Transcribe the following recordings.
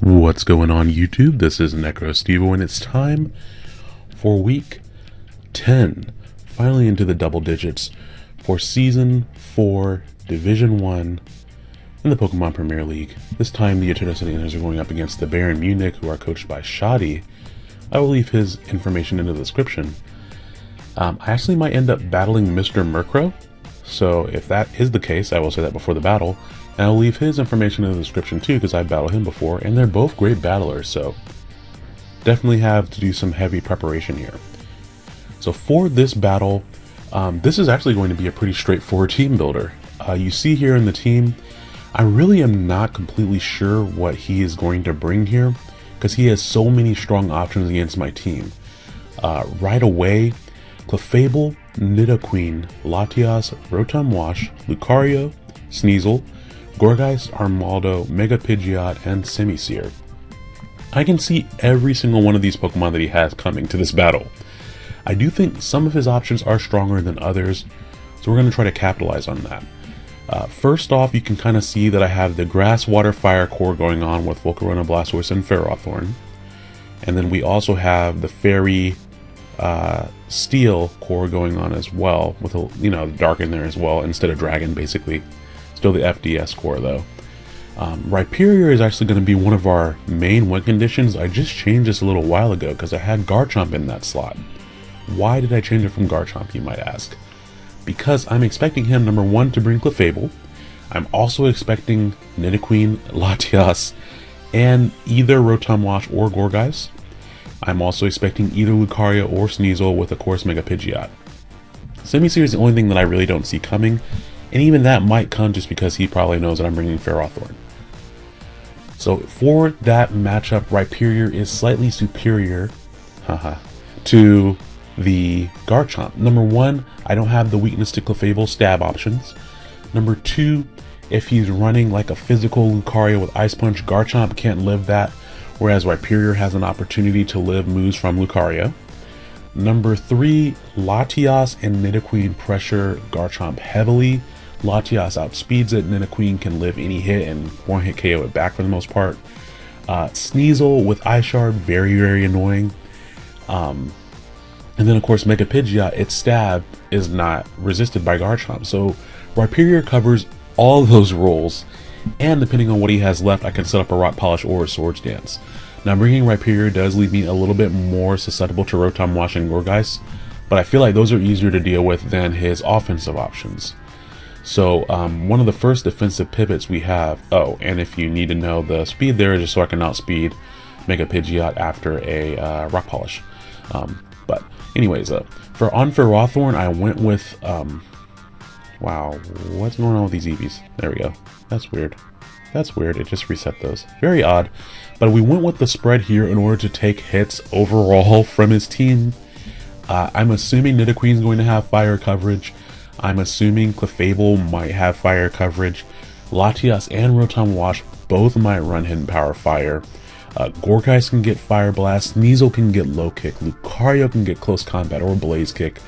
What's going on YouTube? This is NecroStevo and it's time for week 10, finally into the double digits for season 4, division 1 in the Pokemon Premier League. This time the Eternal Indians are going up against the Bayern Munich who are coached by Shoddy. I will leave his information in the description. Um, I actually might end up battling Mr. Murkrow, so if that is the case, I will say that before the battle. And I'll leave his information in the description too, because I've battled him before, and they're both great battlers, so definitely have to do some heavy preparation here. So for this battle, um, this is actually going to be a pretty straightforward team builder. Uh, you see here in the team, I really am not completely sure what he is going to bring here, because he has so many strong options against my team. Uh, right away, Clefable, Nidoqueen, Latias, Rotom Wash, Lucario, Sneasel, Gourgeist, Armaldo, Mega Pidgeot, and Simisear. I can see every single one of these Pokemon that he has coming to this battle. I do think some of his options are stronger than others, so we're going to try to capitalize on that. Uh, first off, you can kind of see that I have the Grass, Water, Fire core going on with Volcarona, Blastoise, and Ferrothorn. And then we also have the Fairy uh, Steel core going on as well, with a, you know, Dark in there as well, instead of Dragon, basically. Still the FDS core though. Um, Rhyperior is actually going to be one of our main win conditions. I just changed this a little while ago because I had Garchomp in that slot. Why did I change it from Garchomp, you might ask? Because I'm expecting him, number one, to bring Clefable. I'm also expecting Nidoqueen, Latias, and either Rotom Wash or Gourgeist. I'm also expecting either Lucario or Sneasel with, of course, Mega Pidgeot. Simisear is the only thing that I really don't see coming, and even that might come just because he probably knows that I'm bringing Ferrothorn. So for that matchup, Rhyperior is slightly superior haha, to the Garchomp. Number one, I don't have the weakness to Clefable stab options. Number two, if he's running like a physical Lucario with Ice Punch, Garchomp can't live that, whereas Rhyperior has an opportunity to live moves from Lucario. Number three, Latias and Nidoqueen pressure Garchomp heavily, Latias outspeeds it, and then a queen can live any hit and one hit KO it back for the most part. Uh, Sneasel with Shard, very, very annoying. Um, and then, of course, Mega Pidgeot, its stab is not resisted by Garchomp. So Rhyperior covers all those roles, and depending on what he has left, I can set up a Rock Polish or a Swords Dance. Now, bringing Rhyperior does leave me a little bit more susceptible to Rotom Wash and Gourgeist, but I feel like those are easier to deal with than his offensive options. So um, one of the first defensive pivots we have, oh, and if you need to know the speed there, just so I can outspeed Mega Pidgeot after a uh, Rock Polish. Um, but anyways, uh, for on Ferrothorn, I went with, um, wow, what's going on with these EVs? There we go. That's weird. That's weird. It just reset those. Very odd. But we went with the spread here in order to take hits overall from his team. Uh, I'm assuming Nidoqueen is going to have fire coverage. I'm assuming Clefable might have fire coverage. Latias and Rotom Wash both might run Hidden Power Fire. Uh, can get Fire Blast, Sneasel can get Low Kick, Lucario can get Close Combat or Blaze Kick.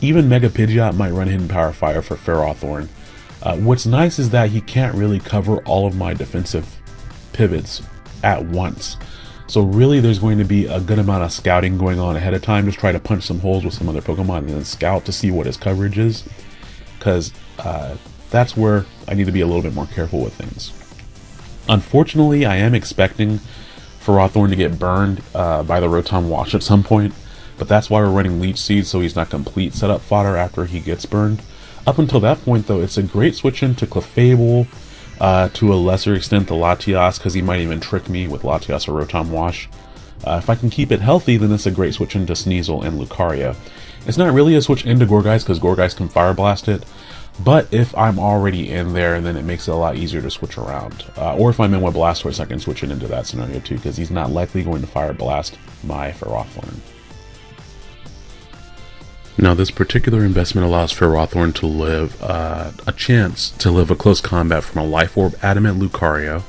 Even Mega Pidgeot might run Hidden Power Fire for Ferrothorn. Uh, what's nice is that he can't really cover all of my defensive pivots at once. So really there's going to be a good amount of scouting going on ahead of time. Just try to punch some holes with some other Pokemon and then scout to see what his coverage is. Because uh, that's where I need to be a little bit more careful with things. Unfortunately, I am expecting for Ferrothorn to get burned uh, by the Rotom Wash at some point. But that's why we're running Leech Seed so he's not complete setup fodder after he gets burned. Up until that point though, it's a great switch into Clefable, uh, to a lesser extent the Latias, because he might even trick me with Latias or Rotom Wash. Uh, if I can keep it healthy, then it's a great switch into Sneasel and Lucario. It's not really a switch into Gourgeist, because Gourgeist can Fire Blast it, but if I'm already in there, then it makes it a lot easier to switch around. Uh, or if I'm in with Blastoise, I can switch it into that scenario too, because he's not likely going to Fire Blast my Ferrothorn. Now, this particular investment allows for Ferrothorn to live uh, a chance to live a close combat from a Life Orb Adamant Lucario.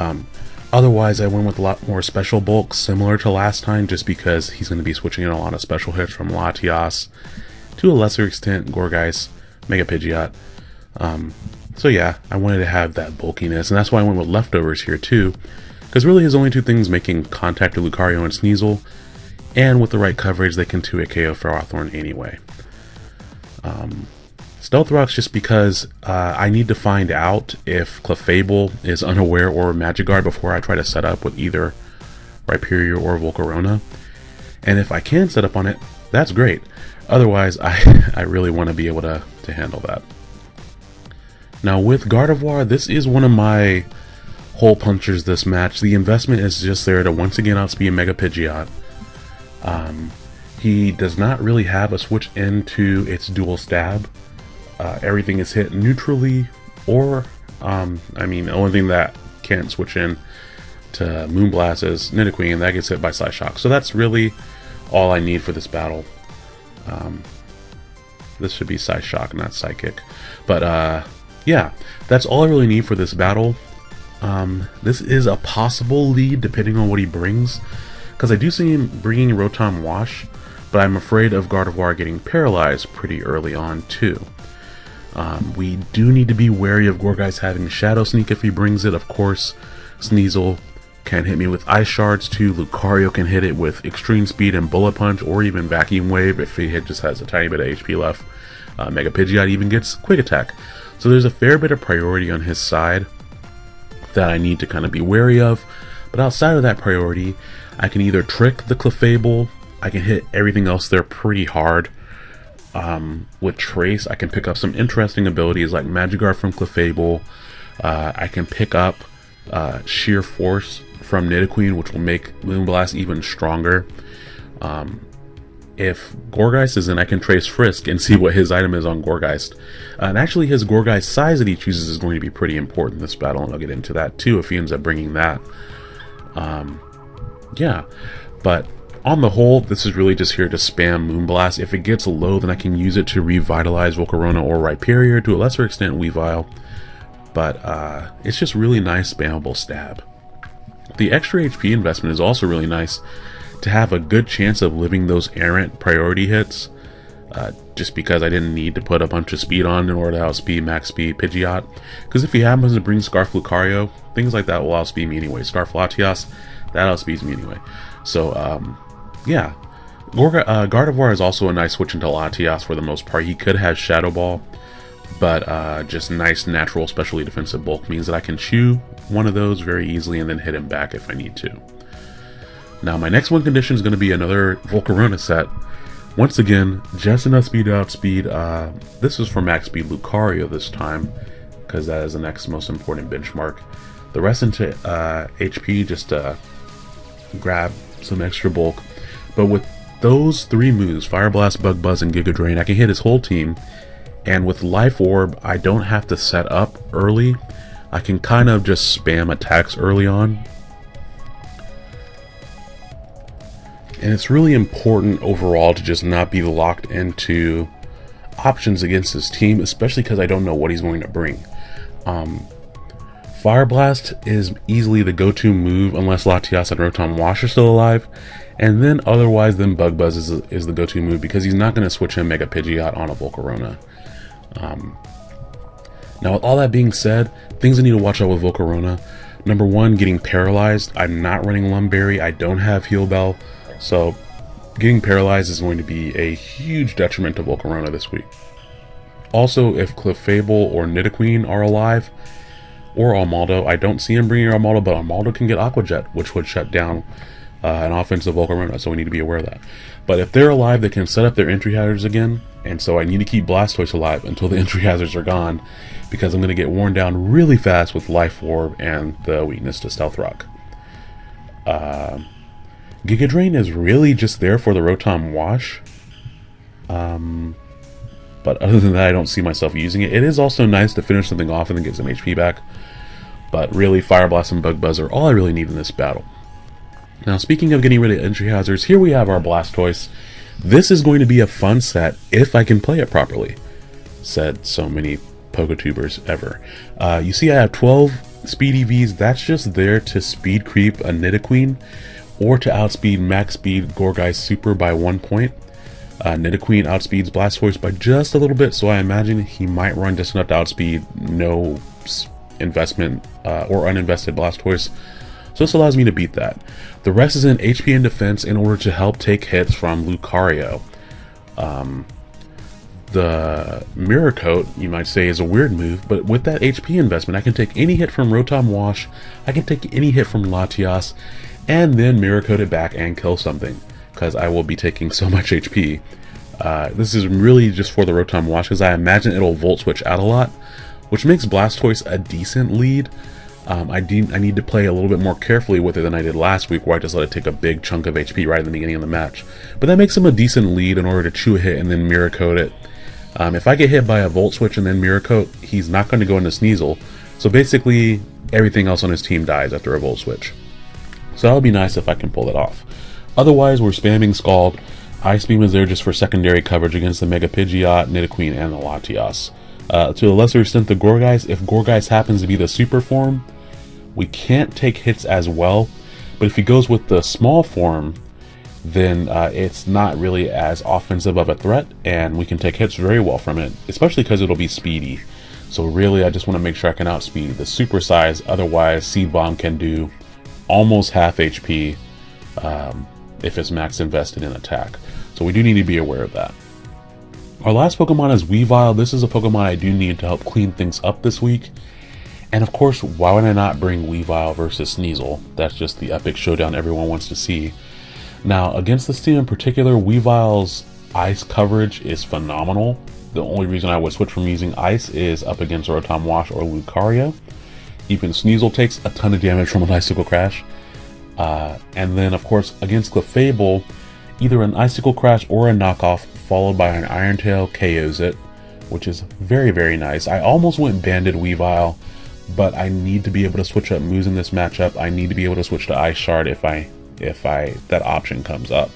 Um, otherwise, I went with a lot more special bulk, similar to last time, just because he's going to be switching in a lot of special hits from Latias, to a lesser extent, Gourgeist, Mega Pidgeot. Um, so yeah, I wanted to have that bulkiness, and that's why I went with leftovers here too, Because really his only two things making contact with Lucario and Sneasel, and with the right coverage they can 2 KO Ferrothorn anyway. Um, Stealth Rocks just because uh, I need to find out if Clefable is unaware or Magic Guard before I try to set up with either Rhyperior or Volcarona. And if I can set up on it, that's great. Otherwise, I, I really want to be able to, to handle that. Now with Gardevoir, this is one of my hole punchers this match. The investment is just there to once again outspeed Mega Pidgeot. Um, he does not really have a switch into its dual stab. Uh, everything is hit neutrally or, um, I mean, the only thing that can't switch in to Moonblast is Nidoqueen and that gets hit by Psyshock. So that's really all I need for this battle. Um, this should be Psyshock, not Psychic. But uh, yeah, that's all I really need for this battle. Um, this is a possible lead depending on what he brings. Because I do see him bringing Rotom Wash, but I'm afraid of Gardevoir getting paralyzed pretty early on too. Um, we do need to be wary of Gourgeist having Shadow Sneak if he brings it. Of course, Sneasel can hit me with Ice Shards too. Lucario can hit it with Extreme Speed and Bullet Punch or even Vacuum Wave if he just has a tiny bit of HP left. Uh, Mega Pidgeot even gets Quick Attack. So there's a fair bit of priority on his side that I need to kind of be wary of. But outside of that priority, I can either trick the Clefable, I can hit everything else there pretty hard. Um, with Trace, I can pick up some interesting abilities like Magic Guard from Clefable. Uh, I can pick up uh, Sheer Force from Nidoqueen, which will make Moonblast even stronger. Um, if Gourgeist is in, I can trace Frisk and see what his item is on Gourgeist. Uh, and actually, his Gourgeist size that he chooses is going to be pretty important in this battle, and I'll get into that too if he ends up bringing that. Um, yeah, but on the whole, this is really just here to spam Moonblast. If it gets low, then I can use it to revitalize Volcarona or Rhyperior, to a lesser extent Weavile. But uh, it's just really nice spammable stab. The extra HP investment is also really nice to have a good chance of living those errant priority hits. Uh, just because I didn't need to put a bunch of speed on in order to outspeed max speed Pidgeot. Because if he happens to bring Scarf Lucario, things like that will outspeed me anyway. Scarf Latias, that outspeeds me anyway. So, um, yeah. Gorga, uh, Gardevoir is also a nice switch into Latias for the most part. He could have Shadow Ball, but uh, just nice natural specially defensive bulk means that I can chew one of those very easily and then hit him back if I need to. Now my next one condition is going to be another Volcarona set. Once again, just enough speed to outspeed. Uh, this is for max speed Lucario this time, because that is the next most important benchmark. The rest into uh, HP just to grab some extra bulk. But with those three moves, Fire Blast, Bug Buzz, and Giga Drain, I can hit his whole team. And with Life Orb, I don't have to set up early. I can kind of just spam attacks early on And it's really important overall to just not be locked into options against this team, especially because I don't know what he's going to bring. Um, Fire Blast is easily the go-to move unless Latias and Rotom Wash are still alive. And then otherwise, then Bug Buzz is, is the go-to move because he's not going to switch in Mega Pidgeot on a Volcarona. Um, now, with all that being said, things I need to watch out with Volcarona. Number one, getting paralyzed. I'm not running Lum Berry. I don't have Heal Bell. So getting paralyzed is going to be a huge detriment to Volcarona this week. Also, if Clefable or Nidoqueen are alive, or Armaldo, I don't see him bringing Armaldo, but Armaldo can get Aqua Jet, which would shut down uh, an offensive Volcarona, so we need to be aware of that. But if they're alive, they can set up their entry hazards again, and so I need to keep Blastoise alive until the entry hazards are gone, because I'm going to get worn down really fast with Life Orb and the weakness to Stealth Rock. Uh, Giga Drain is really just there for the Rotom Wash. Um, but other than that, I don't see myself using it. It is also nice to finish something off and then get some HP back. But really, Fire Blast and Bug Buzz are all I really need in this battle. Now, speaking of getting rid of entry hazards, here we have our Blastoise. This is going to be a fun set if I can play it properly, said so many Poketubers ever. Uh, you see I have 12 speed EVs. That's just there to speed creep a Nidoqueen or to outspeed max speed Gourgeist Super by one point. Uh, Nidoqueen outspeeds Blastoise by just a little bit, so I imagine he might run just enough to outspeed no investment uh, or uninvested Blastoise So this allows me to beat that. The rest is in HP and defense in order to help take hits from Lucario. Um, the Mirror Coat, you might say, is a weird move, but with that HP investment, I can take any hit from Rotom Wash, I can take any hit from Latias, and then Mirror Coat it back and kill something, because I will be taking so much HP. Uh, this is really just for the Rotom Wash, because I imagine it'll Volt Switch out a lot, which makes Blastoise a decent lead. Um, I, I need to play a little bit more carefully with it than I did last week, where I just let it take a big chunk of HP right in the beginning of the match. But that makes him a decent lead in order to chew a hit and then Mirror Coat it um, if I get hit by a Volt Switch and then Mirror Coat, he's not going to go into Sneasel. So basically, everything else on his team dies after a Volt Switch. So that would be nice if I can pull it off. Otherwise, we're spamming Scald. Ice Beam is there just for secondary coverage against the Mega Pidgeot, Nidoqueen, and the Latias. Uh, to a lesser extent, the Gourgeist, if Gourgeist happens to be the super form, we can't take hits as well. But if he goes with the small form, then uh, it's not really as offensive of a threat, and we can take hits very well from it, especially because it'll be speedy. So really, I just want to make sure I can outspeed the super size, otherwise Seed Bomb can do almost half HP um, if it's max invested in attack. So we do need to be aware of that. Our last Pokemon is Weavile. This is a Pokemon I do need to help clean things up this week. And of course, why would I not bring Weavile versus Sneasel? That's just the epic showdown everyone wants to see. Now, against this team in particular, Weavile's ice coverage is phenomenal. The only reason I would switch from using ice is up against Rotom Wash or Lucario. Even Sneasel takes a ton of damage from an Icicle Crash. Uh, and then, of course, against Clefable, either an Icicle Crash or a knockoff followed by an Iron Tail KOs it, which is very, very nice. I almost went Banded Weavile, but I need to be able to switch up moves in this matchup. I need to be able to switch to Ice Shard if I if I that option comes up.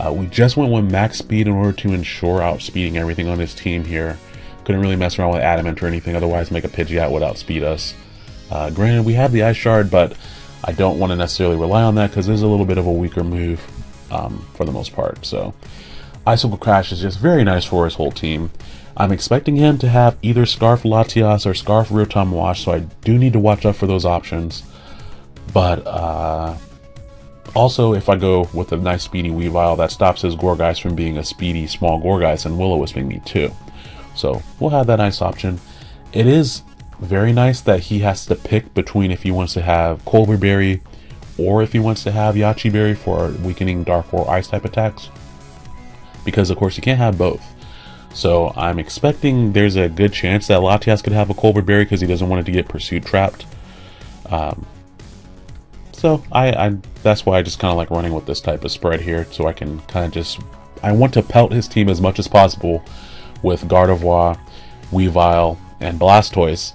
Uh, we just went with max speed in order to ensure outspeeding everything on this team here. Couldn't really mess around with Adamant or anything, otherwise Mega Pidgeot would outspeed us. Uh, granted, we have the Ice Shard, but I don't want to necessarily rely on that because it's a little bit of a weaker move um, for the most part. So, Icicle Crash is just very nice for his whole team. I'm expecting him to have either Scarf Latias or Scarf Rotom Wash, so I do need to watch out for those options. But, uh, also, if I go with a nice speedy Weavile, that stops his Gourgeist from being a speedy small Gourgeist and Will-O-Wisping me too. So we'll have that nice option. It is very nice that he has to pick between if he wants to have Colbur Berry or if he wants to have Yache Berry for weakening Dark or Ice type attacks. Because of course you can't have both. So I'm expecting there's a good chance that Latias could have a Colbur Berry because he doesn't want it to get Pursuit Trapped. Um, so I, I that's why I just kind of like running with this type of spread here, so I can kind of just I want to pelt his team as much as possible with Gardevoir, Weavile, and Blastoise,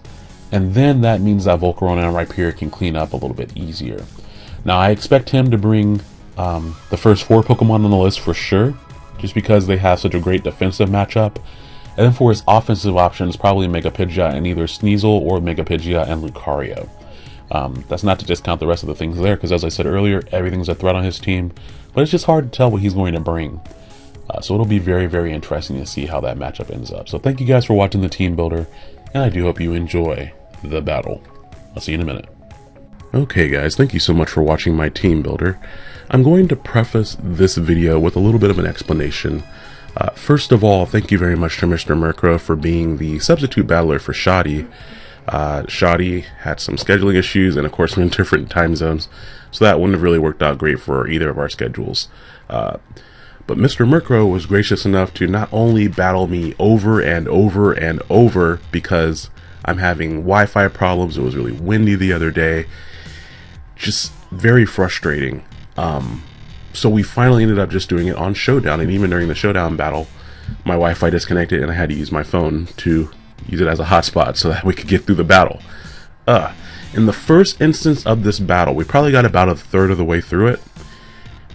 and then that means that Volcarona and Rhyperior can clean up a little bit easier. Now I expect him to bring um, the first four Pokemon on the list for sure, just because they have such a great defensive matchup. And then for his offensive options, probably Mega Pidgeot and either Sneasel or Mega Pidgeot and Lucario. Um, that's not to discount the rest of the things there, because as I said earlier, everything's a threat on his team, but it's just hard to tell what he's going to bring. Uh, so it'll be very, very interesting to see how that matchup ends up. So thank you guys for watching the Team Builder, and I do hope you enjoy the battle. I'll see you in a minute. Okay guys, thank you so much for watching my Team Builder. I'm going to preface this video with a little bit of an explanation. Uh, first of all, thank you very much to Mr. Murkrow for being the substitute battler for Shoddy. Uh, Shoddy had some scheduling issues, and of course, we're in different time zones, so that wouldn't have really worked out great for either of our schedules. Uh, but Mr. Murkrow was gracious enough to not only battle me over and over and over because I'm having Wi-Fi problems, it was really windy the other day, just very frustrating. Um, so we finally ended up just doing it on Showdown, and even during the Showdown battle, my Wi-Fi disconnected and I had to use my phone to use it as a hotspot so that we could get through the battle. Uh, in the first instance of this battle, we probably got about a third of the way through it.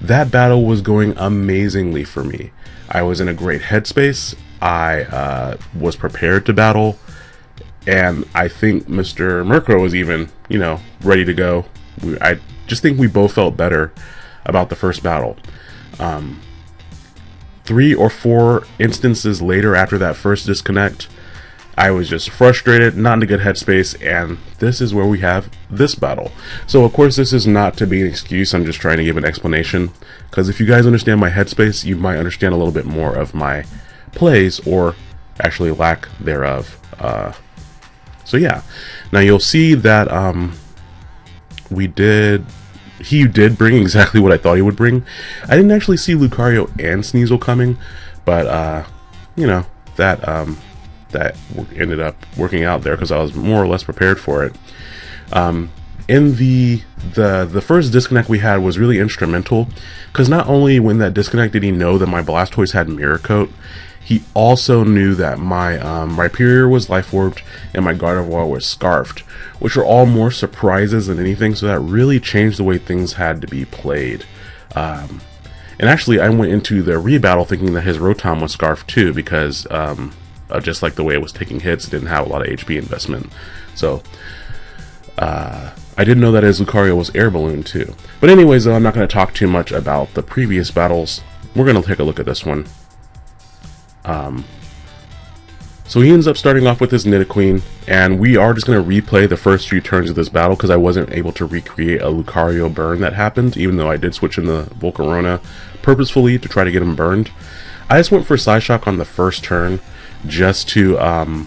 That battle was going amazingly for me. I was in a great headspace. I uh, was prepared to battle. And I think Mr. Murkrow was even, you know, ready to go. We, I just think we both felt better about the first battle. Um, three or four instances later after that first disconnect, I was just frustrated, not in a good headspace, and this is where we have this battle. So of course this is not to be an excuse, I'm just trying to give an explanation, because if you guys understand my headspace, you might understand a little bit more of my plays, or actually lack thereof. Uh, so yeah, now you'll see that um, we did he did bring exactly what I thought he would bring. I didn't actually see Lucario and Sneasel coming, but uh, you know that um, that ended up working out there because I was more or less prepared for it. Um, in the the the first disconnect we had was really instrumental because not only when that disconnect did he know that my Blastoise had Mirror Coat, he also knew that my um, Rhyperior was life orbed and my Gardevoir was scarfed, which were all more surprises than anything. So that really changed the way things had to be played. Um, and actually, I went into the rebattle thinking that his Rotom was scarfed too because um, just like the way it was taking hits, it didn't have a lot of HP investment. So uh, I didn't know that his Lucario was air balloon too. But anyways, though, I'm not going to talk too much about the previous battles. We're going to take a look at this one. Um, so he ends up starting off with his Nidoqueen, and we are just going to replay the first few turns of this battle because I wasn't able to recreate a Lucario burn that happened, even though I did switch in the Volcarona purposefully to try to get him burned. I just went for Psyshock on the first turn just to um,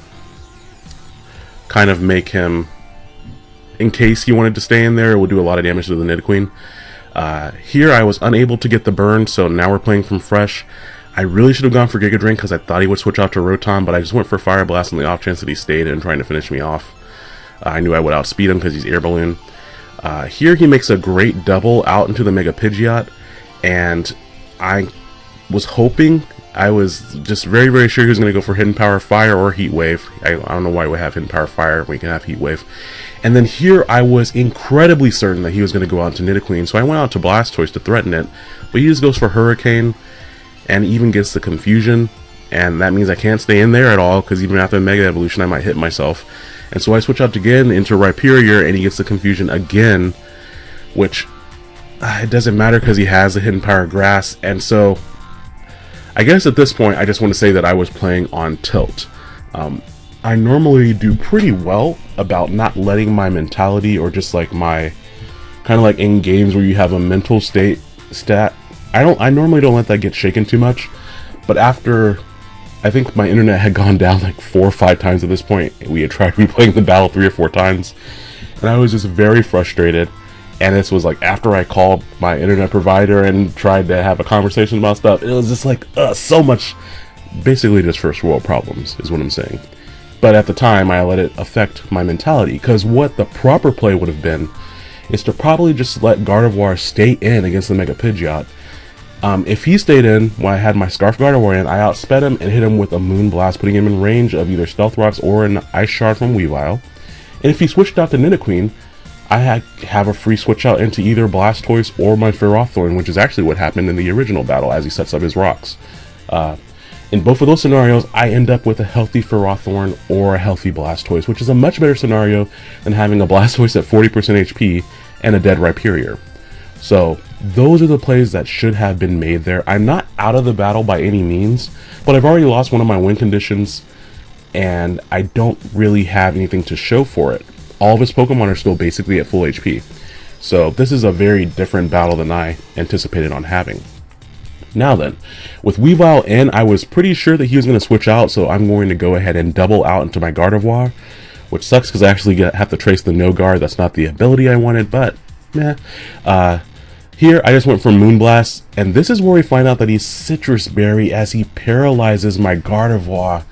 kind of make him, in case he wanted to stay in there, it would do a lot of damage to the Nidoqueen. Uh, here I was unable to get the burn, so now we're playing from fresh. I really should have gone for Giga Drain because I thought he would switch out to Rotom, but I just went for Fire Blast on the off chance that he stayed and trying to finish me off. Uh, I knew I would outspeed him because he's Air Balloon. Uh, here he makes a great double out into the Mega Pidgeot, and I was hoping, I was just very, very sure he was going to go for Hidden Power Fire or Heat Wave. I, I don't know why we have Hidden Power Fire we can have Heat Wave. And then here I was incredibly certain that he was going to go out to Nidoqueen, so I went out to Blastoise to threaten it, but he just goes for Hurricane, and even gets the confusion. And that means I can't stay in there at all because even after Mega Evolution I might hit myself. And so I switch out again into Rhyperior and he gets the confusion again which uh, it doesn't matter because he has the hidden power grass. And so I guess at this point I just want to say that I was playing on tilt. Um, I normally do pretty well about not letting my mentality or just like my kind of like in games where you have a mental state stat I don't. I normally don't let that get shaken too much, but after I think my internet had gone down like four or five times at this point, we had tried replaying the battle three or four times, and I was just very frustrated. And this was like after I called my internet provider and tried to have a conversation about stuff. It was just like uh, so much, basically just first world problems is what I'm saying. But at the time, I let it affect my mentality because what the proper play would have been is to probably just let Gardevoir stay in against the Mega Pidgeot um, if he stayed in while I had my Scarf Gardevoir in, I outsped him and hit him with a Moon Blast, putting him in range of either Stealth Rocks or an Ice Shard from Weavile. And if he switched out to Nidoqueen, I had, have a free switch out into either Blastoise or my Ferrothorn, which is actually what happened in the original battle as he sets up his rocks. Uh, in both of those scenarios, I end up with a healthy Ferrothorn or a healthy Blastoise, which is a much better scenario than having a Blastoise at 40% HP and a dead Rhyperior. So those are the plays that should have been made there. I'm not out of the battle by any means, but I've already lost one of my win conditions, and I don't really have anything to show for it. All of his Pokemon are still basically at full HP. So this is a very different battle than I anticipated on having. Now then, with Weavile in, I was pretty sure that he was going to switch out, so I'm going to go ahead and double out into my Gardevoir, which sucks because I actually have to trace the no guard. That's not the ability I wanted, but meh. Uh, here, I just went for Moonblast, and this is where we find out that he's Sitrus Berry as he paralyzes my Gardevoir.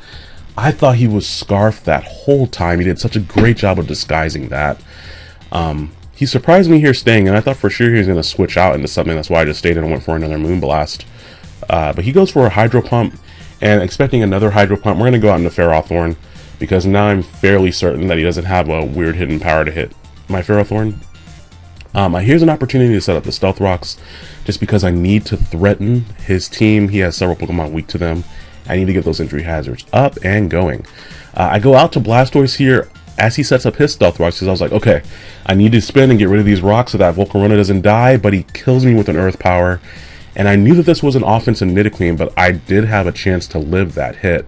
I thought he was Scarf that whole time. He did such a great job of disguising that. Um, he surprised me here staying, and I thought for sure he was going to switch out into something. That's why I just stayed and went for another Moonblast. Uh, but he goes for a Hydro Pump, and expecting another Hydro Pump, we're going to go out into Ferrothorn, because now I'm fairly certain that he doesn't have a weird hidden power to hit my Ferrothorn. Um, here's an opportunity to set up the Stealth Rocks, just because I need to threaten his team. He has several Pokemon weak to them. I need to get those entry hazards up and going. Uh, I go out to Blastoise here as he sets up his Stealth Rocks, because I was like, okay, I need to spin and get rid of these rocks so that Volcarona doesn't die, but he kills me with an Earth Power. And I knew that this was an offensive Nidoqueen, but I did have a chance to live that hit.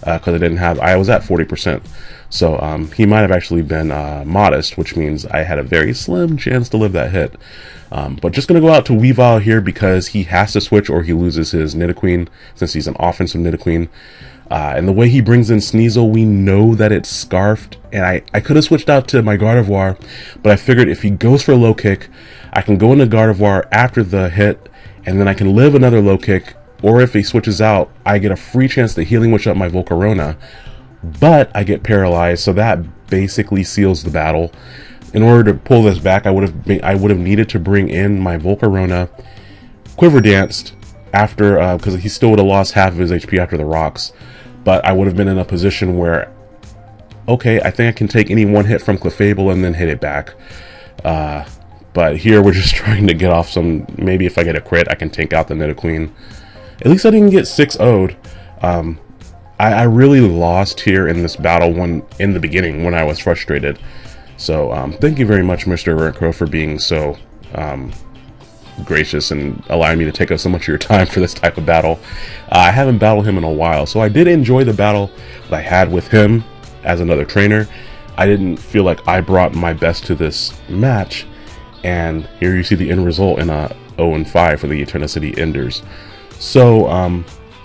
because uh, I didn't have, I was at 40%. So um, he might have actually been uh, modest, which means I had a very slim chance to live that hit. Um, but just going to go out to Weavile here because he has to switch or he loses his Nidoqueen since he's an offensive Nidoqueen. Uh, and the way he brings in Sneasel, we know that it's Scarfed. And I, I could have switched out to my Gardevoir, but I figured if he goes for a low kick, I can go into Gardevoir after the hit, and then I can live another low kick. Or if he switches out, I get a free chance to Healing Wish up my Volcarona. But I get paralyzed, so that basically seals the battle in order to pull this back, I would have been, I would have needed to bring in my Volcarona, Quiver Danced after because uh, he still would have lost half of his HP after the rocks, but I would have been in a position where, okay, I think I can take any one hit from Clefable and then hit it back. Uh, but here we're just trying to get off some. Maybe if I get a crit, I can take out the Nidoqueen. At least I didn't get 6 0'd. Um, I, I really lost here in this battle when in the beginning when I was frustrated. So um, thank you very much, Mr. Murkrow, for being so um, gracious and allowing me to take up so much of your time for this type of battle. Uh, I haven't battled him in a while, so I did enjoy the battle that I had with him as another trainer. I didn't feel like I brought my best to this match, and here you see the end result in a 0-5 for the Eternicity Enders. So um,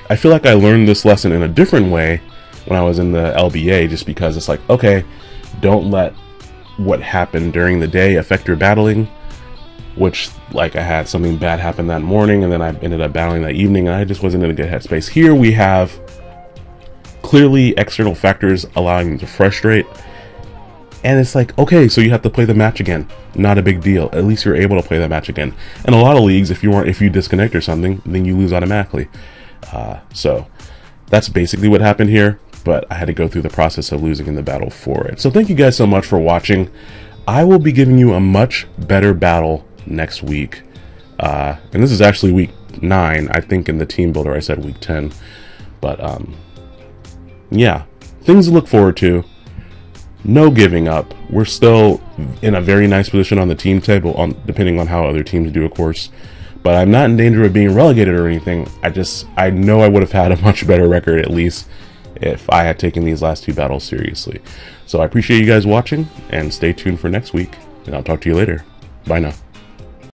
I feel like I learned this lesson in a different way when I was in the LBA, just because it's like, okay, don't let what happened during the day affect your battling which like I had something bad happen that morning and then I ended up battling that evening and I just wasn't in a good headspace. Here we have clearly external factors allowing me to frustrate and it's like, okay, so you have to play the match again. Not a big deal. At least you're able to play that match again. In a lot of leagues, if you weren't, if you disconnect or something, then you lose automatically. Uh, so that's basically what happened here but I had to go through the process of losing in the battle for it. So thank you guys so much for watching. I will be giving you a much better battle next week. Uh, and this is actually week 9. I think in the team builder I said week 10. But um, yeah, things to look forward to. No giving up. We're still in a very nice position on the team table, on depending on how other teams do, of course. But I'm not in danger of being relegated or anything. I just, I know I would have had a much better record at least if I had taken these last two battles seriously. So I appreciate you guys watching, and stay tuned for next week, and I'll talk to you later. Bye now.